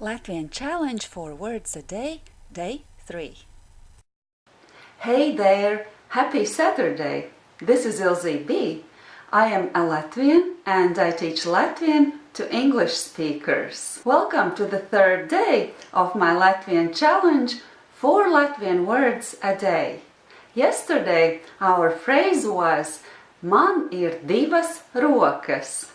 Latvian Challenge four Words a Day, Day 3. Hey there! Happy Saturday! This is Ilze B. I am a Latvian and I teach Latvian to English speakers. Welcome to the third day of my Latvian Challenge Four Latvian Words a Day. Yesterday our phrase was Man ir divas rokas.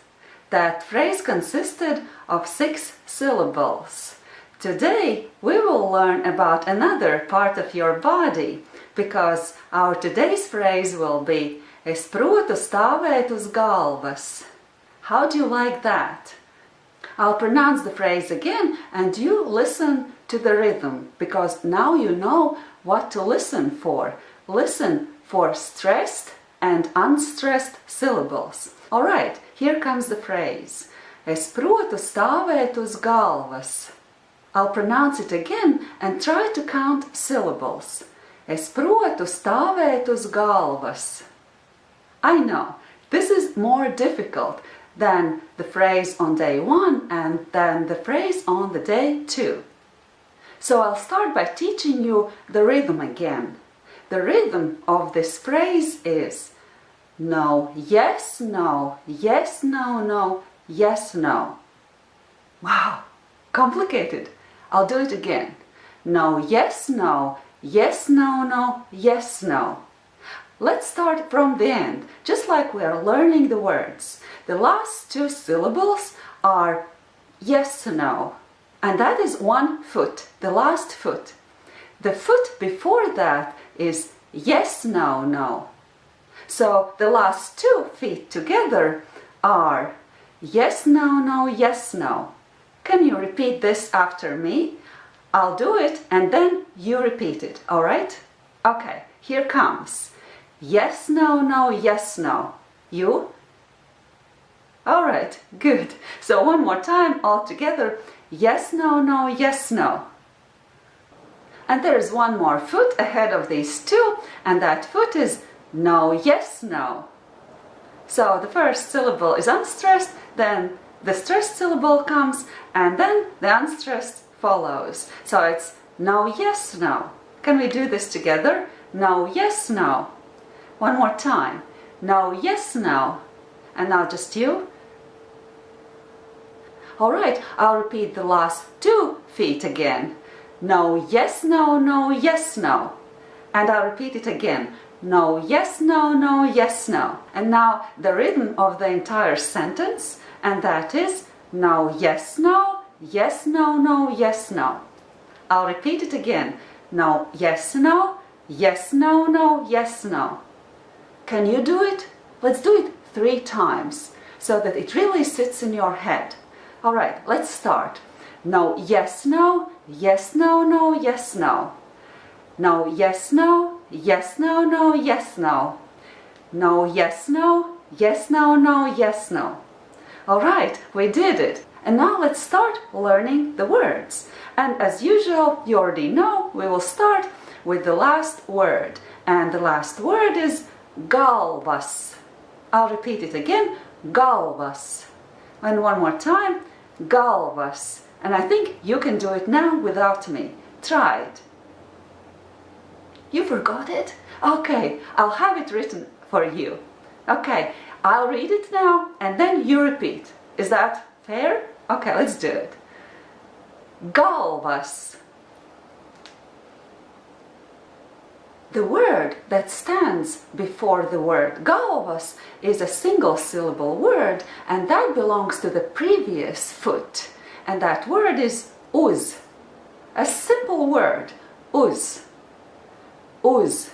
That phrase consisted of six syllables. Today we will learn about another part of your body because our today's phrase will be Es protu stāvēt uz galvas. How do you like that? I'll pronounce the phrase again and you listen to the rhythm because now you know what to listen for. Listen for stressed and unstressed syllables. Alright, here comes the phrase. Es protu stāvēt uz galvas. I'll pronounce it again and try to count syllables. Es protu stāvēt uz galvas. I know, this is more difficult than the phrase on day one and than the phrase on the day two. So I'll start by teaching you the rhythm again. The rhythm of this phrase is no, yes, no, yes, no, no, yes, no. Wow, complicated. I'll do it again. No, yes, no, yes, no, no, yes, no. Let's start from the end, just like we are learning the words. The last two syllables are yes, no, and that is one foot, the last foot. The foot before that is yes, no, no. So the last two feet together are yes, no, no, yes, no. Can you repeat this after me? I'll do it and then you repeat it, all right? Okay, here comes. Yes, no, no, yes, no. You? All right, good. So one more time all together. Yes, no, no, yes, no. And there is one more foot ahead of these two, and that foot is no, yes, no. So the first syllable is unstressed, then the stressed syllable comes, and then the unstressed follows. So it's no, yes, no. Can we do this together? No, yes, no. One more time. No, yes, no. And now just you. All right, I'll repeat the last two feet again. No, yes, no, no, yes, no. And I'll repeat it again no, yes, no, no, yes, no. And now the rhythm of the entire sentence, and that is no, yes, no, yes, no, no, yes, no. I'll repeat it again. No, yes, no, yes, no, no, yes, no. Can you do it? Let's do it three times so that it really sits in your head. All right, let's start. No, yes, no, yes, no, no, yes, no. No, yes, no, yes, no, no, yes, no. No, yes, no, yes, no, no, yes, no. All right, we did it. And now let's start learning the words. And as usual, you already know, we will start with the last word. And the last word is galvas. I'll repeat it again, galvas. And one more time, galvas. And I think you can do it now without me. Try it. You forgot it? Okay, I'll have it written for you. Okay, I'll read it now and then you repeat. Is that fair? Okay, let's do it. Galvas. The word that stands before the word galvas is a single syllable word and that belongs to the previous foot. And that word is uz. A simple word, uz uz,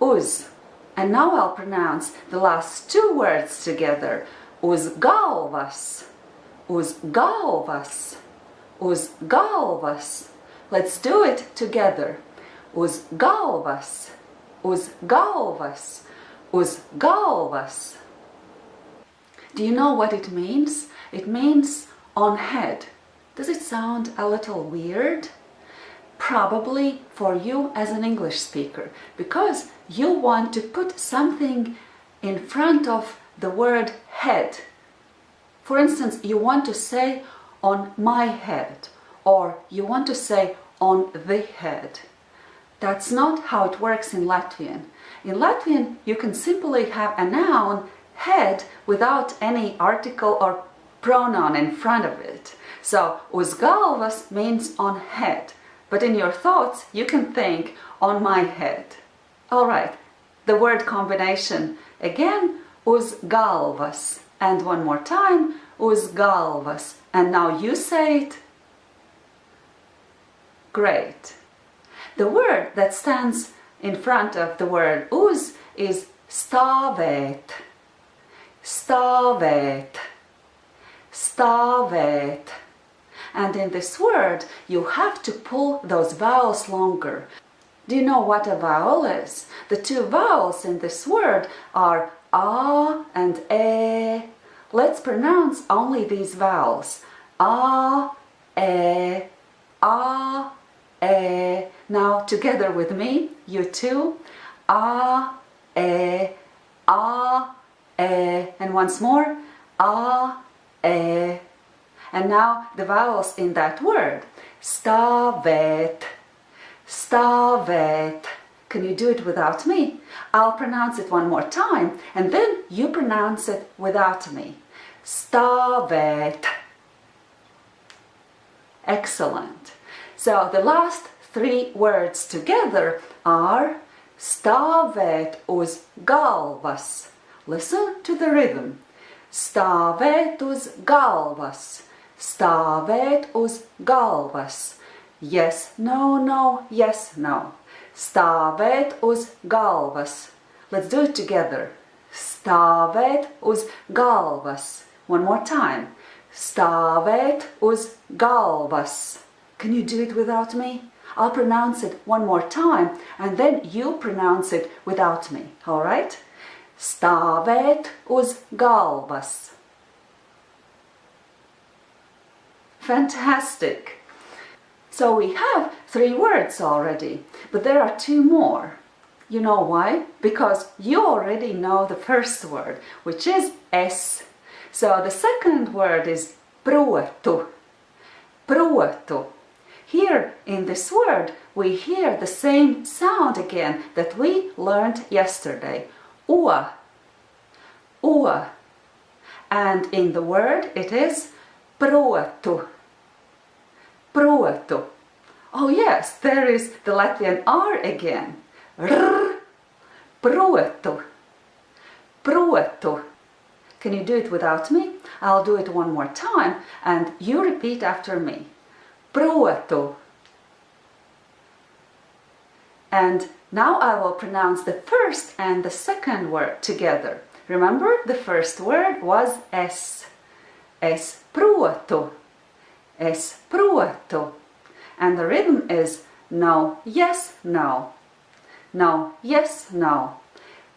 uz. And now I'll pronounce the last two words together. Uz galvas, uz galvas, uz galvas. Let's do it together. Uz galvas, uz galvas, uz galvas. Do you know what it means? It means on head. Does it sound a little weird? Probably for you as an English speaker because you want to put something in front of the word head. For instance, you want to say on my head or you want to say on the head. That's not how it works in Latvian. In Latvian, you can simply have a noun head without any article or pronoun in front of it. So, uz galvas means on head, but in your thoughts, you can think on my head. All right, the word combination again, uz galvas. And one more time, uz galvas. And now you say it. Great. The word that stands in front of the word uz is stāvēt. Stāvēt. Stāvēt. And in this word, you have to pull those vowels longer. Do you know what a vowel is? The two vowels in this word are a and e. Let's pronounce only these vowels. A, e, a, e. Now together with me, you too. A, e, a, e. And once more. A, e. And now the vowels in that word. Stāvēt, stāvēt. Can you do it without me? I'll pronounce it one more time and then you pronounce it without me. Stāvēt. Excellent. So the last three words together are stāvēt uz galvas. Listen to the rhythm. Stāvēt uz galvas. Stāvēt uz galvas. Yes, no, no, yes, no. Stāvēt uz galvas. Let's do it together. Stāvēt uz galvas. One more time. Stāvēt uz galvas. Can you do it without me? I'll pronounce it one more time and then you pronounce it without me, all right? Stāvēt uz galvas. Fantastic! So we have three words already, but there are two more. You know why? Because you already know the first word, which is es. So the second word is protu. Protu. Here in this word we hear the same sound again that we learned yesterday. Ua. Ua. And in the word it is protu. Protu. Oh yes, there is the Latvian R again. R. Protu. Protu. Can you do it without me? I'll do it one more time and you repeat after me. Protu. And now I will pronounce the first and the second word together. Remember, the first word was es. Es protu. Es protu. And the rhythm is no, yes, no. No, yes, no.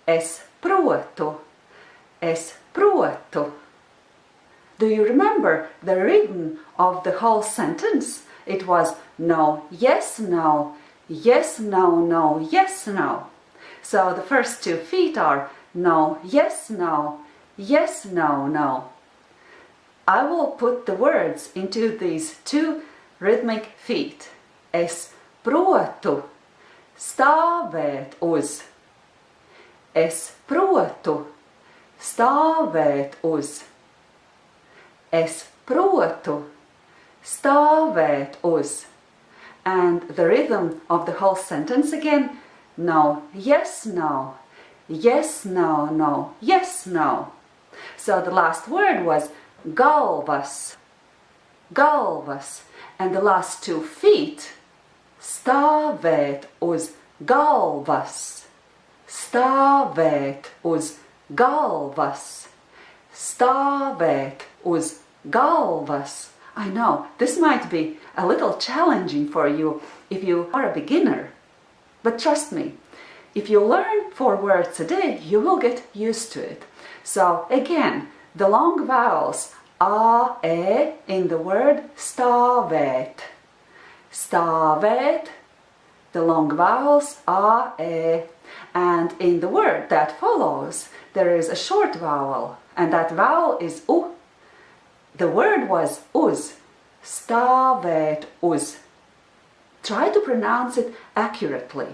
Es protu. Es protu. Do you remember the rhythm of the whole sentence? It was no, yes, no, yes, no, no, yes, no. So the first two feet are no, yes, no, yes, no, no. I will put the words into these two rhythmic feet. Es protu stāvēt uz. Es protu stāvēt uz. Es protu stāvēt uz. And the rhythm of the whole sentence again. No, yes, no. Yes, no, no. Yes, no. So the last word was galvas. Galvas. And the last two feet stāvēt uz galvas. Stāvēt uz galvas. Stāvēt uz galvas. I know, this might be a little challenging for you if you are a beginner. But trust me, if you learn four words a day, you will get used to it. So again, the long vowels a, e in the word stāvēt. Stāvēt, the long vowels a, e. And in the word that follows, there is a short vowel, and that vowel is u. The word was uz. stāvēt uz. Try to pronounce it accurately.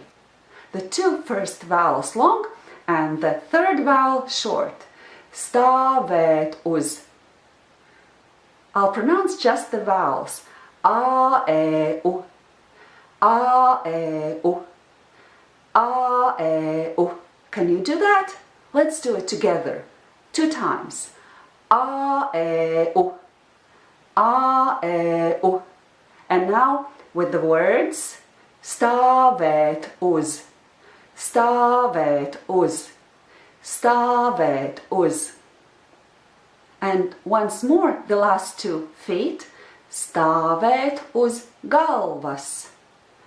The two first vowels long and the third vowel short. Stāvēt uz. I'll pronounce just the vowels. A, E, U. A, E, U. A, E, U. Can you do that? Let's do it together. Two times. A, E, U. A, E, U. And now with the words stāvēt uz, stāvēt uz, stāvēt uz. And once more, the last two feet, stāvēt uz galvas.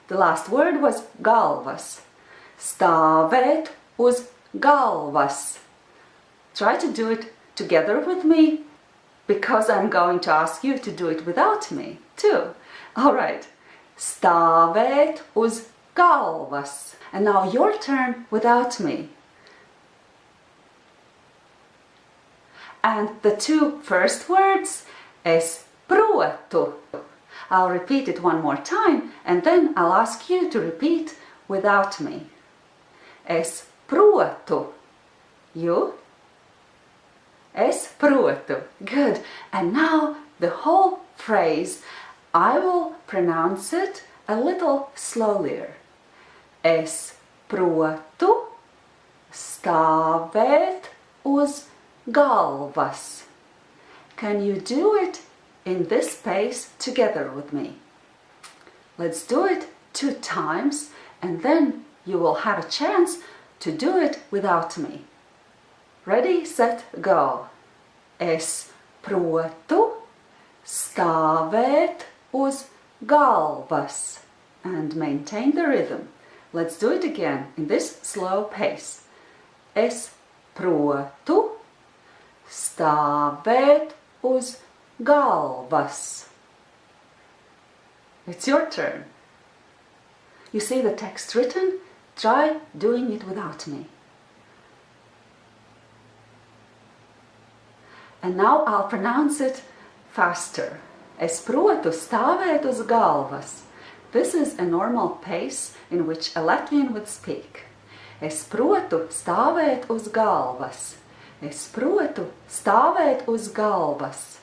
The last word was galvas. Stāvēt uz galvas. Try to do it together with me because I'm going to ask you to do it without me too. All right. Stāvēt uz galvas. And now your turn without me. And the two first words es protu. I'll repeat it one more time and then I'll ask you to repeat without me. Es protu. You? Es protu. Good. And now the whole phrase, I will pronounce it a little slower. Es protu stāvēt uz galvas. Can you do it in this pace together with me? Let's do it two times and then you will have a chance to do it without me. Ready, set, go. Es protu stāvēt uz galvas and maintain the rhythm. Let's do it again in this slow pace. Es protu stāvēt uz galvas. It's your turn. You see the text written? Try doing it without me. And now I'll pronounce it faster. Es protu stāvēt uz galvas. This is a normal pace in which a Latvian would speak. Es protu stāvēt uz galvas. Es protu stāvēt uz galvas.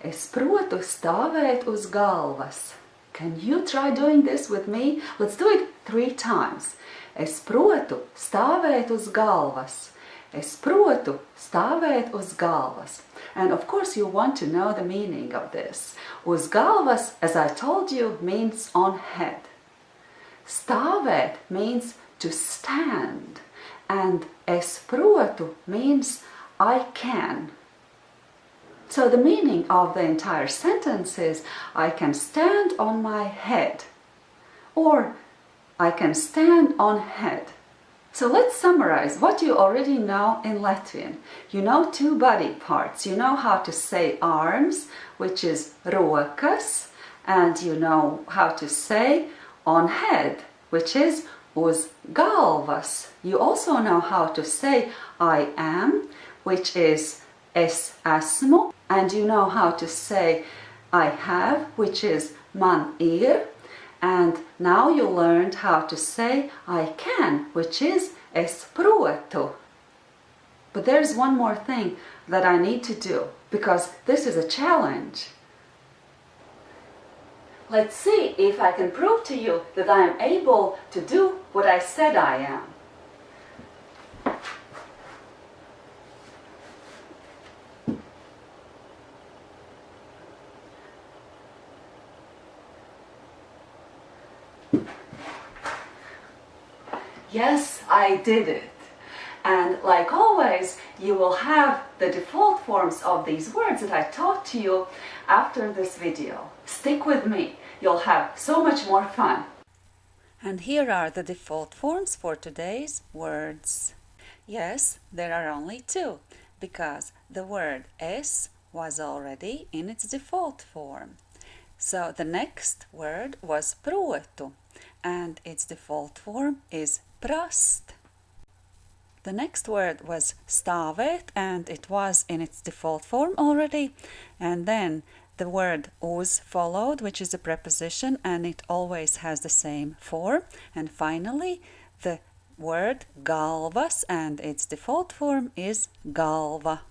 Es protu stāvēt uz galvas. Can you try doing this with me? Let's do it three times. Es protu stāvēt uz galvas. Es protu stāvēt uz galvas. And of course you want to know the meaning of this. Uz galvas, as I told you, means on head. Stāvēt means to stand. And es protu means I can. So the meaning of the entire sentence is I can stand on my head or I can stand on head. So let's summarize what you already know in Latvian. You know two body parts. You know how to say arms, which is rokas, and you know how to say on head, which is uz galvas. You also know how to say I am, which is es asmo, and you know how to say I have, which is man ir, and now you learned how to say I can, which is es protu. But there's one more thing that I need to do, because this is a challenge. Let's see if I can prove to you that I am able to do what I said I am. Yes, I did it. And like always, you will have the default forms of these words that I taught to you after this video. Stick with me, you'll have so much more fun. And here are the default forms for today's words. Yes, there are only two, because the word es was already in its default form. So the next word was protu, and its default form is prast. The next word was stāvēt and it was in its default form already and then the word uz followed, which is a preposition and it always has the same form. And finally, the word galvas and its default form is galva.